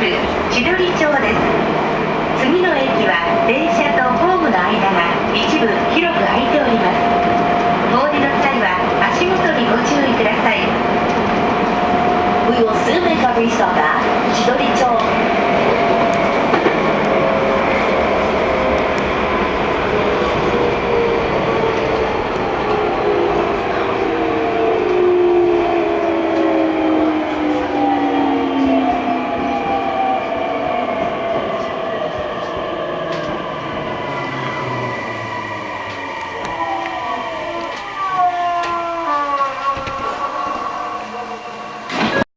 千鳥町です。次の駅は電車とホームの間が一部広く空いております。お降りの際は足元にご注意ください。We will soon make a restop at 千鳥町。